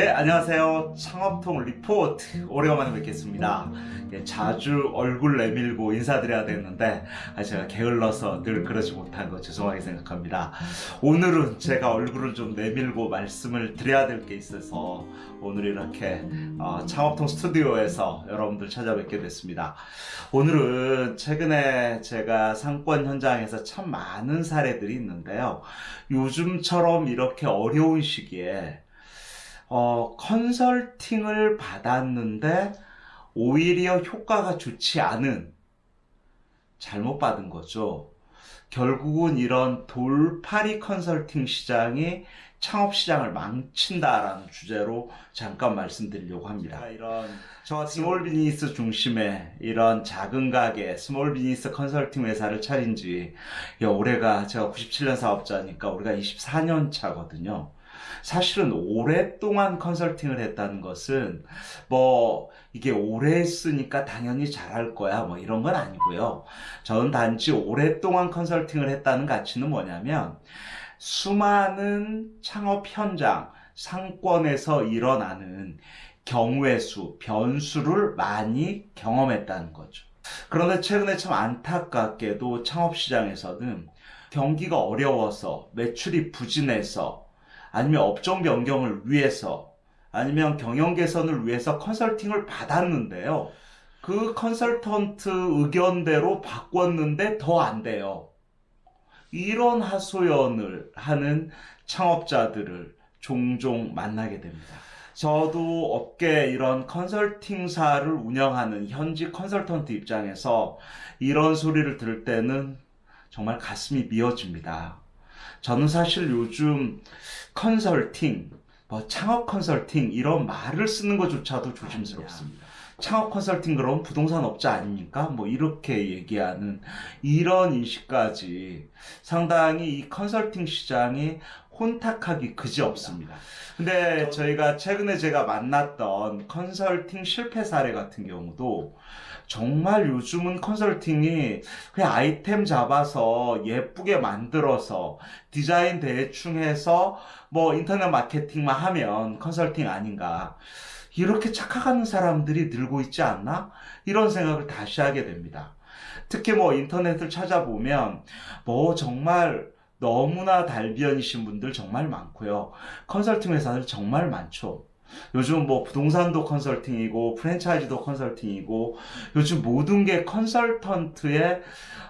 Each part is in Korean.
네, 안녕하세요. 창업통 리포트. 오래간만에 뵙겠습니다. 예, 자주 얼굴 내밀고 인사드려야 되는데, 아, 제가 게을러서 늘 그러지 못한 거 죄송하게 생각합니다. 오늘은 제가 얼굴을 좀 내밀고 말씀을 드려야 될 게 있어서, 오늘 이렇게 어, 창업통 스튜디오에서 여러분들 찾아뵙게 됐습니다. 오늘은 최근에 제가 상권 현장에서 참 많은 사례들이 있는데요. 요즘처럼 이렇게 어려운 시기에 어, 컨설팅을 받았는데 오히려 효과가 좋지 않은 잘못 받은 거죠. 결국은 이런 돌팔이 컨설팅 시장이 창업 시장을 망친다라는 주제로 잠깐 말씀드리려고 합니다. 이런 저 small business 중심의 이런 작은 가게 small business 컨설팅 회사를 차린 지 야, 올해가 제가 97년 사업자니까 우리가 24년 차거든요. 사실은 오랫동안 컨설팅을 했다는 것은 뭐 이게 오래 했으니까 당연히 잘할 거야 뭐 이런 건 아니고요. 저는 단지 오랫동안 컨설팅을 했다는 가치는 뭐냐면 수많은 창업 현장 상권에서 일어나는 경우의 수, 변수를 많이 경험했다는 거죠. 그런데 최근에 참 안타깝게도 창업시장에서는 경기가 어려워서 매출이 부진해서 아니면 업종 변경을 위해서 아니면 경영 개선을 위해서 컨설팅을 받았는데요. 그 컨설턴트 의견대로 바꿨는데 더 안 돼요. 이런 하소연을 하는 창업자들을 종종 만나게 됩니다. 저도 업계 이런 컨설팅사를 운영하는 현지 컨설턴트 입장에서 이런 소리를 들을 때는 정말 가슴이 미어집니다. 저는 사실 요즘 컨설팅, 뭐 창업 컨설팅 이런 말을 쓰는 것조차도 조심스럽습니다. 창업 컨설팅 그럼 부동산 업자 아닙니까? 뭐 이렇게 얘기하는 이런 인식까지 상당히 이 컨설팅 시장이 혼탁하기 그지 없습니다. 근데 저희가 최근에 제가 만났던 컨설팅 실패 사례 같은 경우도 정말 요즘은 컨설팅이 그냥 아이템 잡아서 예쁘게 만들어서 디자인 대충 해서 뭐 인터넷 마케팅만 하면 컨설팅 아닌가. 이렇게 착각하는 사람들이 늘고 있지 않나? 이런 생각을 다시 하게 됩니다. 특히 뭐 인터넷을 찾아보면 뭐 정말 너무나 달비언이신 분들 정말 많고요. 컨설팅 회사들 정말 많죠. 요즘 뭐 부동산도 컨설팅이고 프랜차이즈도 컨설팅이고 요즘 모든 게 컨설턴트의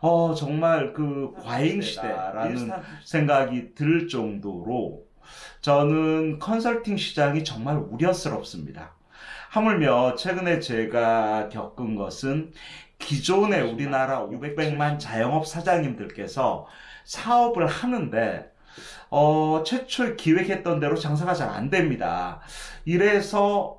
어 정말 그 과잉 시대라는 생각이 들 정도로 저는 컨설팅 시장이 정말 우려스럽습니다. 하물며 최근에 제가 겪은 것은 기존의 우리나라 500만 자영업 사장님들께서 사업을 하는데 어, 최초 기획했던 대로 장사가 잘 안 됩니다. 이래서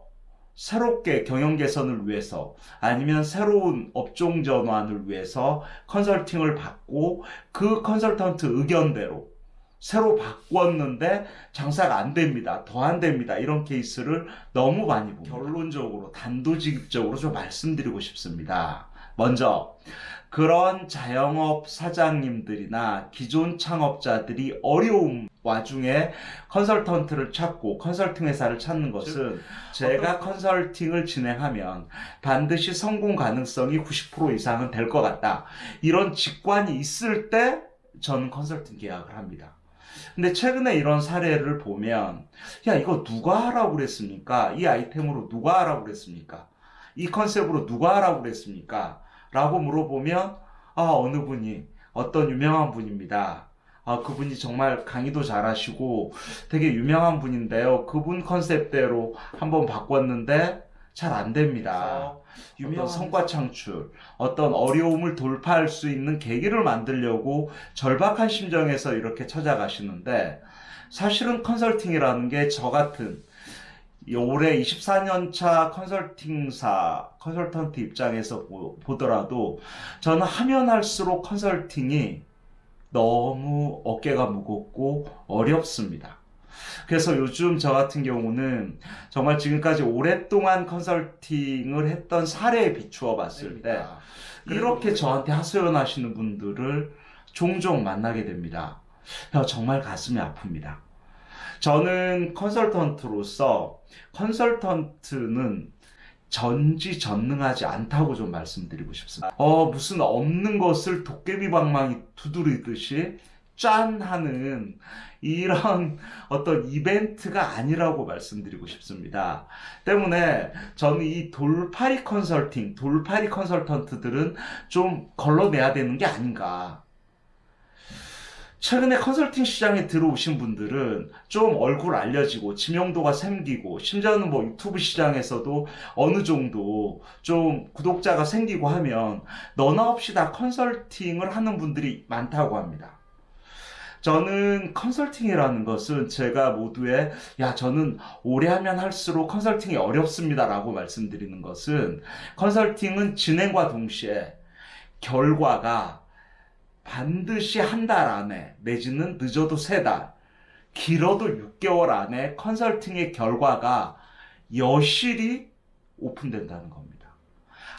새롭게 경영 개선을 위해서 아니면 새로운 업종 전환을 위해서 컨설팅을 받고 그 컨설턴트 의견대로 새로 바꿨는데 장사가 안 됩니다. 더 안 됩니다. 이런 케이스를 너무 많이 봅니다. 결론적으로 단도직입적으로 좀 말씀드리고 싶습니다. 먼저 그런 자영업 사장님들이나 기존 창업자들이 어려움 와중에 컨설턴트를 찾고 컨설팅 회사를 찾는 것은 제가 컨설팅을 진행하면 반드시 성공 가능성이 90% 이상은 될 것 같다. 이런 직관이 있을 때 저는 컨설팅 계약을 합니다. 근데 최근에 이런 사례를 보면 야 이거 누가 하라고 그랬습니까? 이 아이템으로 누가 하라고 그랬습니까? 이 컨셉으로 누가 하라고 그랬습니까? 라고 물어보면 아 어느 분이 어떤 유명한 분입니다. 아 그분이 정말 강의도 잘하시고 되게 유명한 분인데요. 그분 컨셉대로 한번 바꿨는데 잘 안 됩니다. 유명한 성과 창출, 어떤 어려움을 돌파할 수 있는 계기를 만들려고 절박한 심정에서 이렇게 찾아가시는데 사실은 컨설팅이라는 게 저 같은 올해 24년차 컨설팅사, 컨설턴트 입장에서 보, 더라도 저는 하면 할수록 컨설팅이 너무 어깨가 무겁고 어렵습니다. 그래서 요즘 저 같은 경우는 정말 지금까지 오랫동안 컨설팅을 했던 사례에 비추어 봤을 때 이렇게 저한테 하소연 하시는 분들을 종종 만나게 됩니다. 정말 가슴이 아픕니다. 저는 컨설턴트로서 컨설턴트는 전지전능하지 않다고 좀 말씀드리고 싶습니다. 어, 무슨 없는 것을 도깨비 방망이 두드리듯이 짠 하는 이런 어떤 이벤트가 아니라고 말씀드리고 싶습니다. 때문에 저는 이 돌파리 컨설팅, 돌파리 컨설턴트들은 좀 걸러내야 되는 게 아닌가. 최근에 컨설팅 시장에 들어오신 분들은 좀 얼굴 알려지고 지명도가 생기고 심지어는 뭐 유튜브 시장에서도 어느 정도 좀 구독자가 생기고 하면 너나 없이 다 컨설팅을 하는 분들이 많다고 합니다. 저는 컨설팅이라는 것은 제가 모두에 야 저는 오래 하면 할수록 컨설팅이 어렵습니다 라고 말씀드리는 것은 컨설팅은 진행과 동시에 결과가 반드시 한 달 안에 내지는 늦어도 세 달, 길어도 6개월 안에 컨설팅의 결과가 여실히 오픈된다는 겁니다.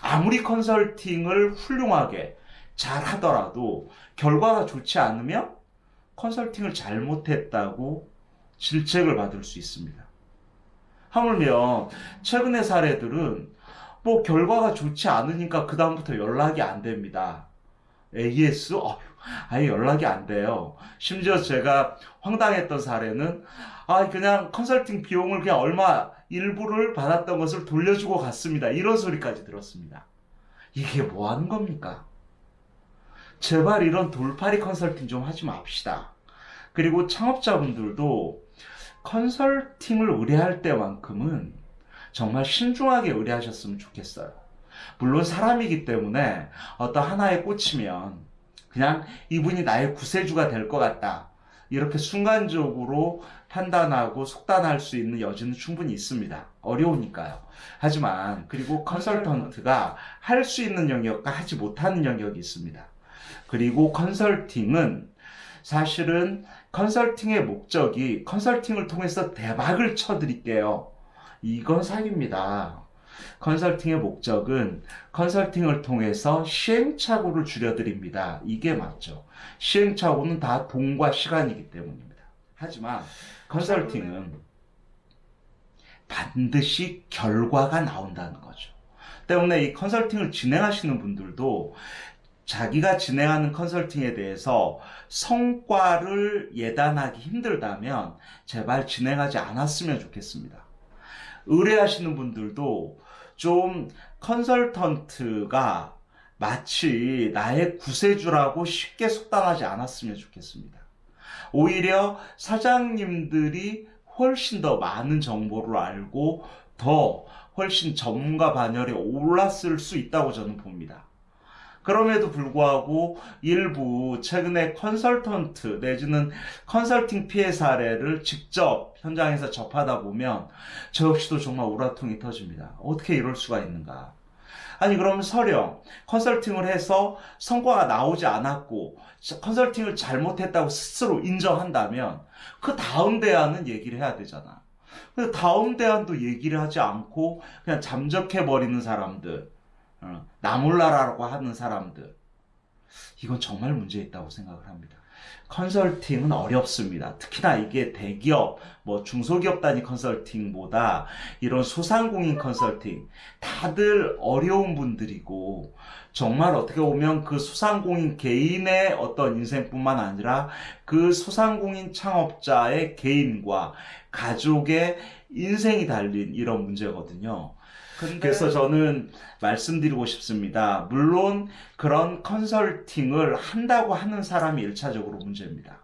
아무리 컨설팅을 훌륭하게 잘 하더라도 결과가 좋지 않으면 컨설팅을 잘못했다고 질책을 받을 수 있습니다. 하물며 최근의 사례들은 뭐 결과가 좋지 않으니까 그 다음부터 연락이 안 됩니다. AS? 어, 아예 연락이 안 돼요. 심지어 제가 황당했던 사례는 아 그냥 컨설팅 비용을 그냥 얼마 일부를 받았던 것을 돌려주고 갔습니다. 이런 소리까지 들었습니다. 이게 뭐 하는 겁니까? 제발 이런 돌파리 컨설팅 좀 하지 맙시다. 그리고 창업자분들도 컨설팅을 의뢰할 때만큼은 정말 신중하게 의뢰하셨으면 좋겠어요. 물론 사람이기 때문에 어떤 하나에 꽂히면 그냥 이분이 나의 구세주가 될 것 같다. 이렇게 순간적으로 판단하고 속단할 수 있는 여지는 충분히 있습니다. 어려우니까요. 하지만 그리고 컨설턴트가 할 수 있는 영역과 하지 못하는 영역이 있습니다. 그리고 컨설팅은 사실은 컨설팅의 목적이 컨설팅을 통해서 대박을 쳐드릴게요. 이건 사기입니다. 컨설팅의 목적은 컨설팅을 통해서 시행착오를 줄여드립니다. 이게 맞죠. 시행착오는 다 돈과 시간이기 때문입니다. 하지만 컨설팅은 반드시 결과가 나온다는 거죠. 때문에 이 컨설팅을 진행하시는 분들도 자기가 진행하는 컨설팅에 대해서 성과를 예단하기 힘들다면 제발 진행하지 않았으면 좋겠습니다. 의뢰하시는 분들도 좀 컨설턴트가 마치 나의 구세주라고 쉽게 속단하지 않았으면 좋겠습니다. 오히려 사장님들이 훨씬 더 많은 정보를 알고 더 훨씬 전문가 반열에 올랐을 수 있다고 저는 봅니다. 그럼에도 불구하고 일부 최근에 컨설턴트 내지는 컨설팅 피해 사례를 직접 현장에서 접하다 보면 저 역시도 정말 우라통이 터집니다. 어떻게 이럴 수가 있는가? 아니 그러면 설령 컨설팅을 해서 성과가 나오지 않았고 컨설팅을 잘못했다고 스스로 인정한다면 그 다음 대안은 얘기를 해야 되잖아. 근데 다음 대안도 얘기를 하지 않고 그냥 잠적해 버리는 사람들 어, 나몰라라고 하는 사람들 이건 정말 문제 있다고 생각을 합니다. 컨설팅은 어렵습니다. 특히나 이게 대기업, 뭐 중소기업 단위 컨설팅보다 이런 소상공인 컨설팅 다들 어려운 분들이고 정말 어떻게 보면 그 소상공인 개인의 어떤 인생뿐만 아니라 그 소상공인 창업자의 개인과 가족의 인생이 달린 이런 문제거든요. 근데... 그래서 저는 말씀드리고 싶습니다. 물론 그런 컨설팅을 한다고 하는 사람이 1차적으로 문제입니다.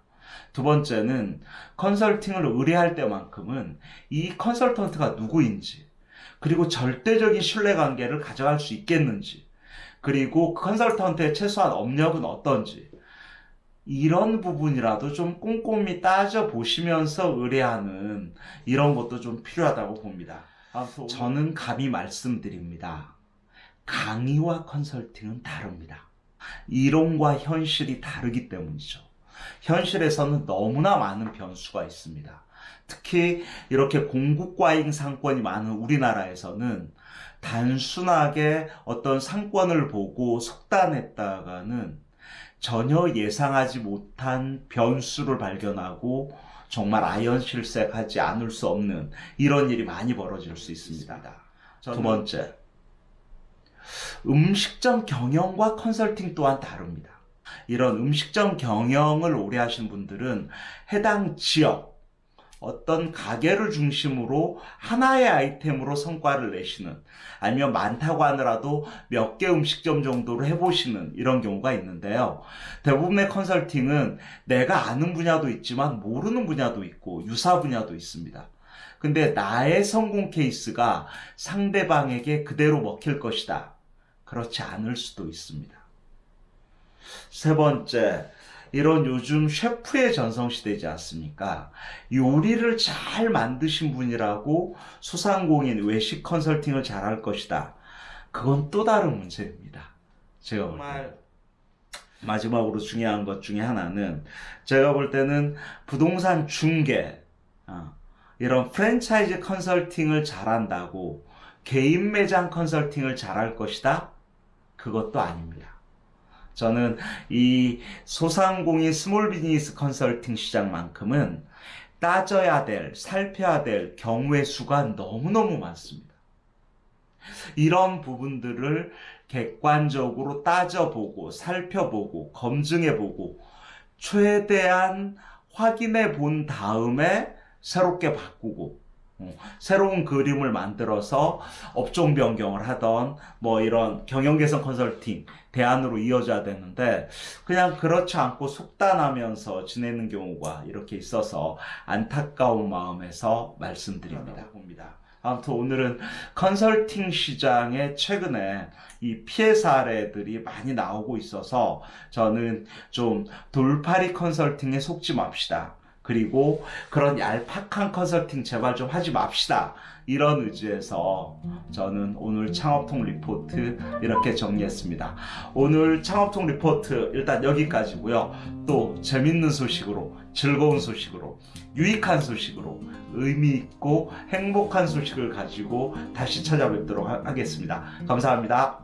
두 번째는 컨설팅을 의뢰할 때만큼은 이 컨설턴트가 누구인지 그리고 절대적인 신뢰관계를 가져갈 수 있겠는지 그리고 컨설턴트의 최소한 업력은 어떤지 이런 부분이라도 좀 꼼꼼히 따져보시면서 의뢰하는 이런 것도 좀 필요하다고 봅니다. 아, 저는 감히 말씀드립니다. 강의와 컨설팅은 다릅니다. 이론과 현실이 다르기 때문이죠. 현실에서는 너무나 많은 변수가 있습니다. 특히 이렇게 공국과잉 상권이 많은 우리나라에서는 단순하게 어떤 상권을 보고 속단했다가는 전혀 예상하지 못한 변수를 발견하고 정말 아연 실색하지 않을 수 없는 이런 일이 많이 벌어질 수 있습니다. 두 번째, 음식점 경영과 컨설팅 또한 다릅니다. 이런 음식점 경영을 오래 하신 분들은 해당 지역, 어떤 가게를 중심으로 하나의 아이템으로 성과를 내시는 아니면 많다고 하더라도 몇 개 음식점 정도로 해보시는 이런 경우가 있는데요. 대부분의 컨설팅은 내가 아는 분야도 있지만 모르는 분야도 있고 유사 분야도 있습니다. 근데 나의 성공 케이스가 상대방에게 그대로 먹힐 것이다. 그렇지 않을 수도 있습니다. 세 번째, 이런 요즘 셰프의 전성시대지 않습니까? 요리를 잘 만드신 분이라고 소상공인 외식 컨설팅을 잘할 것이다. 그건 또 다른 문제입니다. 제가 정말 마지막으로 중요한 것 중에 하나는 제가 볼 때는 부동산 중개, 어, 이런 프랜차이즈 컨설팅을 잘한다고 개인 매장 컨설팅을 잘할 것이다? 그것도 아닙니다. 저는 이 소상공인 small business 컨설팅 시장만큼은 따져야 될, 살펴야 될 경우의 수가 너무너무 많습니다. 이런 부분들을 객관적으로 따져보고, 살펴보고, 검증해보고, 최대한 확인해 본 다음에 새롭게 바꾸고, 어, 새로운 그림을 만들어서 업종 변경을 하던 뭐 이런 경영 개선 컨설팅 대안으로 이어져야 되는데 그냥 그렇지 않고 속단하면서 지내는 경우가 이렇게 있어서 안타까운 마음에서 말씀드립니다. 봅니다. 아무튼 오늘은 컨설팅 시장에 최근에 이 피해 사례들이 많이 나오고 있어서 저는 좀 돌파리 컨설팅에 속지 맙시다. 그리고 그런 얄팍한 컨설팅 제발 좀 하지 맙시다. 이런 의지에서 저는 오늘 창업통 리포트 이렇게 정리했습니다. 오늘 창업통 리포트 일단 여기까지고요. 또 재밌는 소식으로 즐거운 소식으로 유익한 소식으로 의미 있고 행복한 소식을 가지고 다시 찾아뵙도록 하겠습니다. 감사합니다.